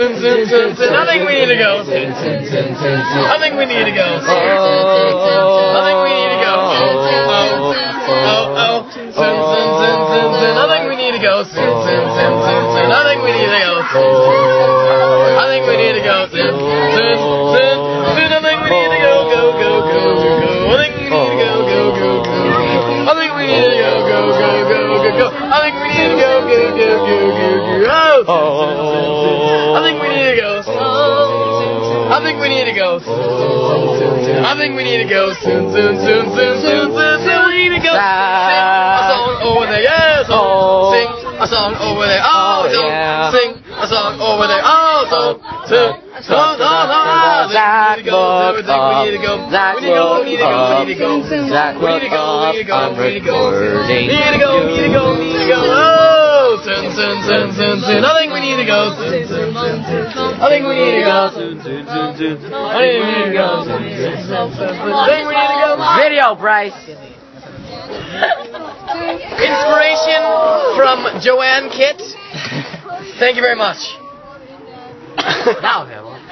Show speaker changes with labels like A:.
A: I think we need to go. I think we need to go.
B: Oh,
A: I think we need to go. Oh, oh, oh. I think we need to go. I think we need to go. I think we need to go. I think we need to go. Go, go, go, go, go. I think we need to go. Go, go, go. I think we need to go. Go, go, go, go, go. I think we need to go. Go, go, go, go, go. Oh. To go. I think we need to go. I think we need to go soon, soon, soon, soon, soon, soon, soon. We need to go. Sing a song over there. Song. Sing a song over there, oh, song. Sing a song over there, oh. Sing.
B: Zach
A: need to go. We need to go.
B: Zach
A: We need to go. We need to go. We need to go.
B: Zach
A: We need to go. We need to go.
B: I'm
A: We need to go.
B: recording
A: We need to go. We need to go. We need to go. Soon, soon, soon, soon, soon. I think we need to go. Soon, soon, soon, soon. I think we need to go. Soon, soon, soon, soon. I think we need to go. Soon, soon, soon, soon, soon. I think we need to go.
B: Video, Bryce.
A: Inspiration from Joanne Kitt. Thank you very much.
B: Now,